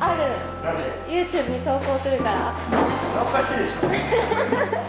ある。YouTube に投稿するから。おかしいでしょ。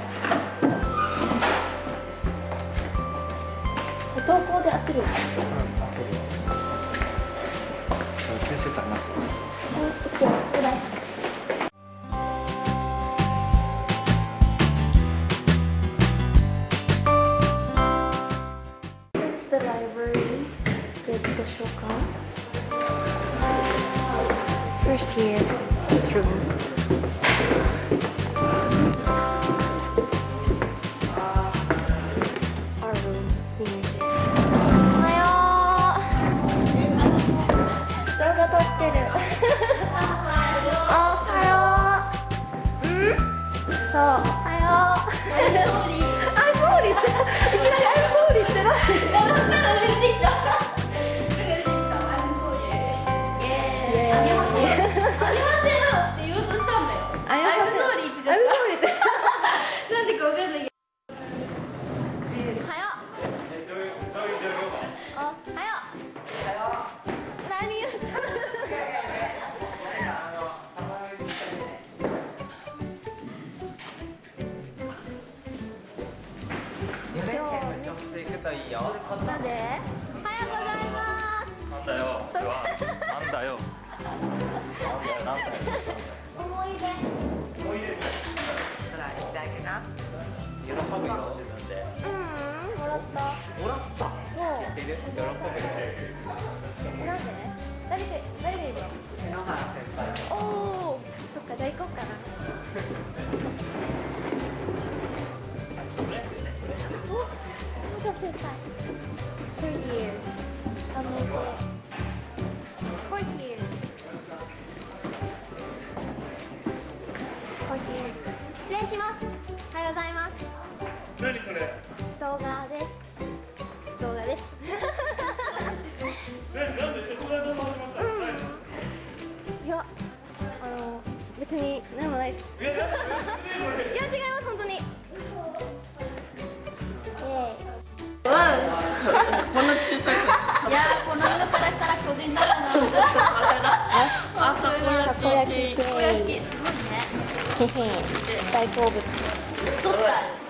喜ぶよなんで誰か誰がいるのおおそっかじゃあ行こうかなおまだ先輩3 year 3年生失礼しますおはようございます何それ動画ですです。えなんでここから動画始まったの？何いやあの別に何もないです。いや違います本当に。こんな小さいさいやーこの色からしたら個人だな。ちょっとあ焼きたこ焼きすごいね。へへ。大好物。取った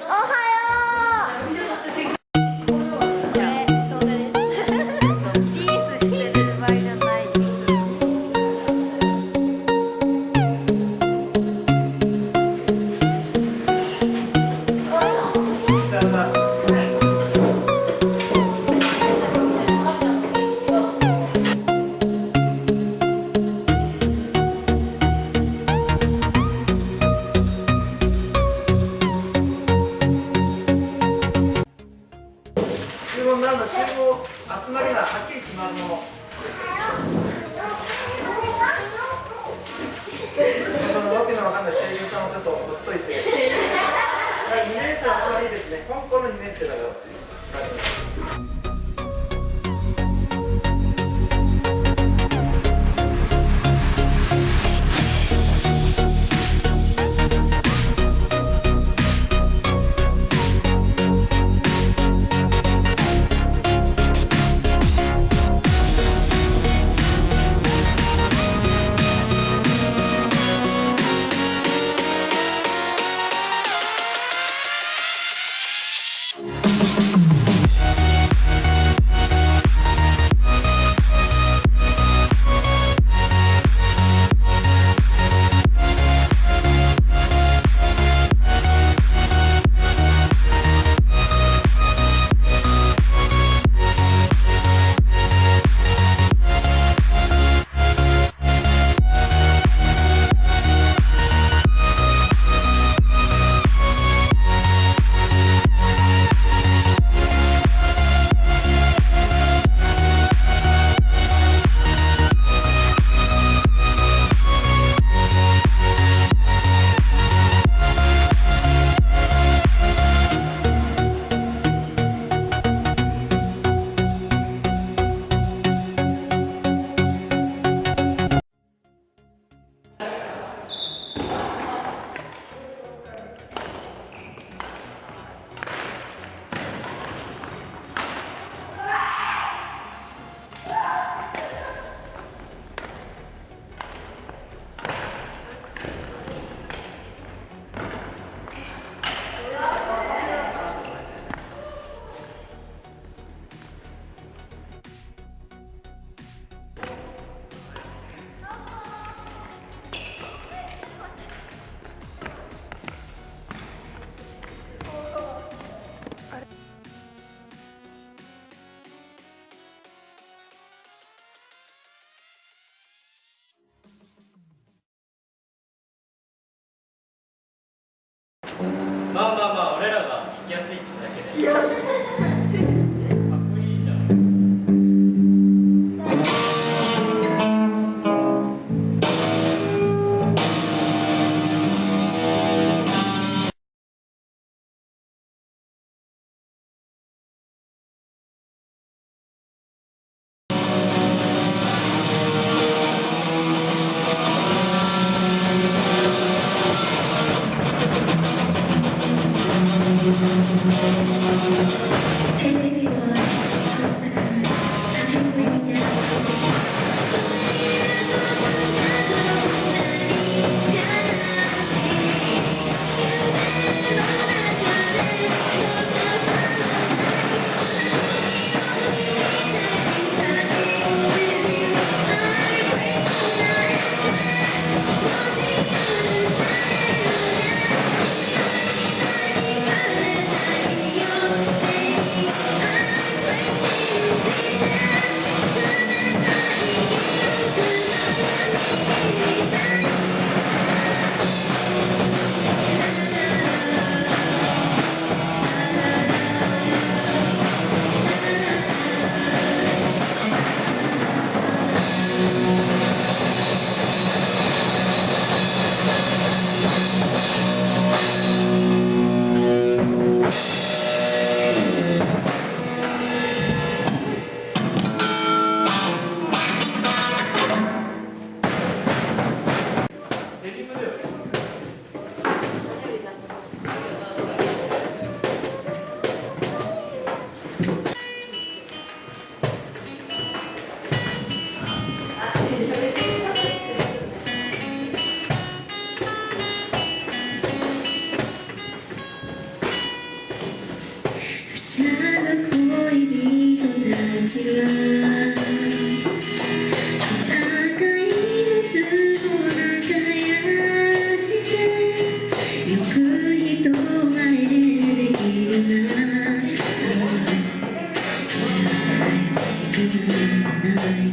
まあまあまあ俺らが弾きやすいってだけで。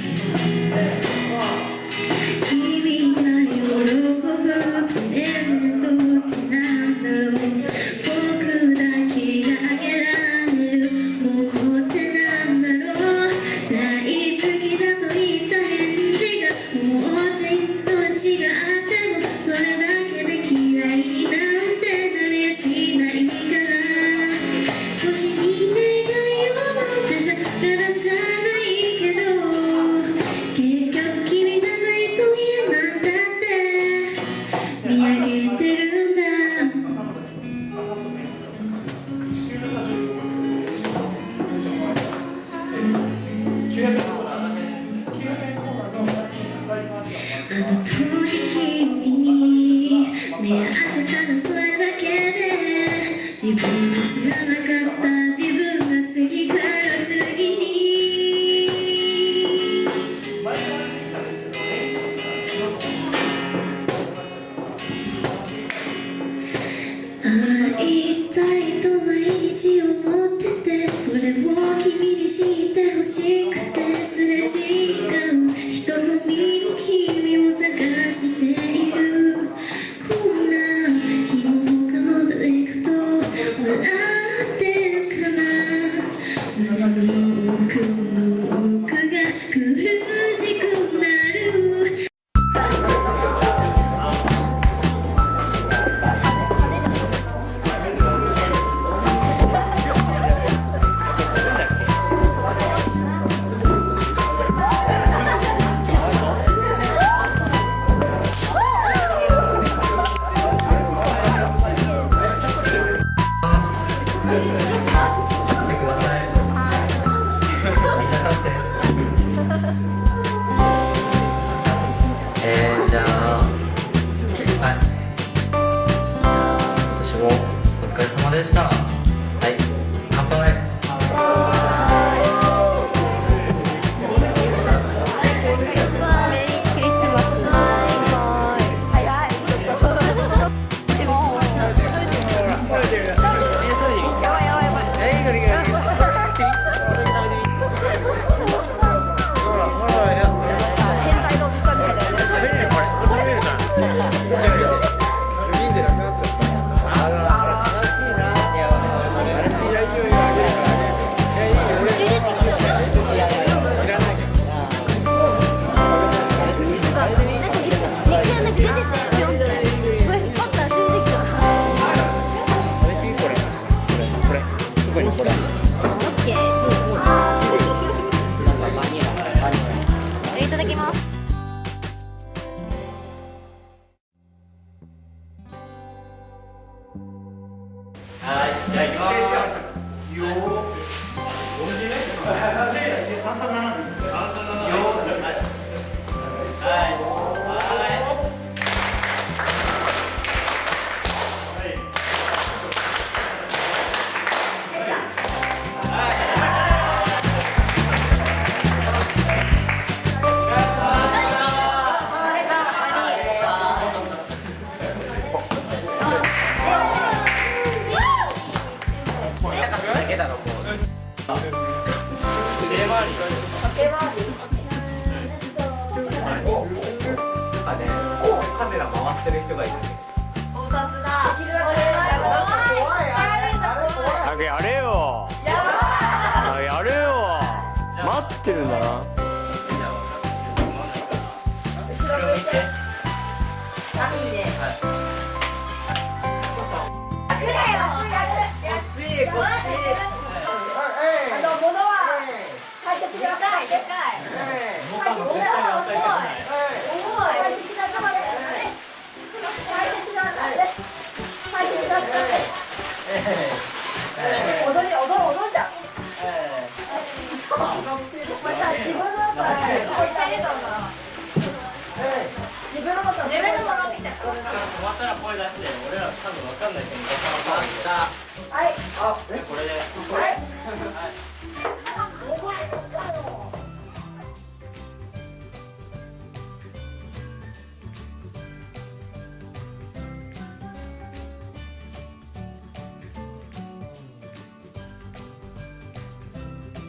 you. 知らなかった止まったら声出して俺ら多分わかんないけどはい。これで。はい